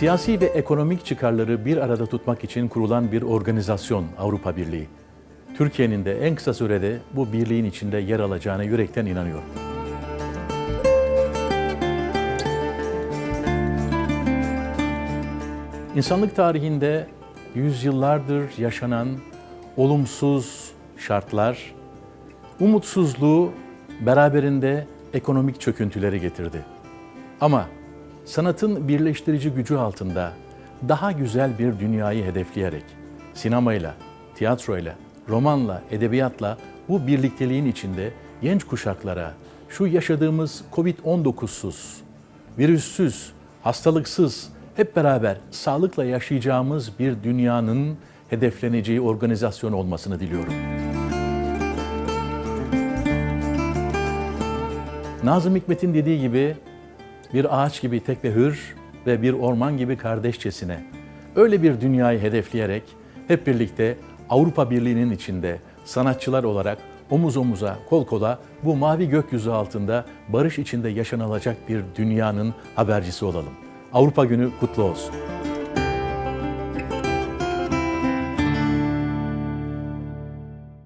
Siyasi ve ekonomik çıkarları bir arada tutmak için kurulan bir organizasyon Avrupa Birliği. Türkiye'nin de en kısa sürede bu birliğin içinde yer alacağına yürekten inanıyorum. İnsanlık tarihinde yüzyıllardır yaşanan olumsuz şartlar, umutsuzluğu beraberinde ekonomik çöküntüleri getirdi. Ama sanatın birleştirici gücü altında daha güzel bir dünyayı hedefleyerek sinemayla, tiyatroyla, romanla, edebiyatla bu birlikteliğin içinde genç kuşaklara şu yaşadığımız Covid-19'suz, virüssüz, hastalıksız, hep beraber sağlıkla yaşayacağımız bir dünyanın hedefleneceği organizasyon olmasını diliyorum. Nazım Hikmet'in dediği gibi bir ağaç gibi tek ve hür ve bir orman gibi kardeşçesine öyle bir dünyayı hedefleyerek hep birlikte Avrupa Birliği'nin içinde sanatçılar olarak omuz omuza, kol kola bu mavi gökyüzü altında barış içinde yaşanılacak bir dünyanın habercisi olalım. Avrupa Günü kutlu olsun.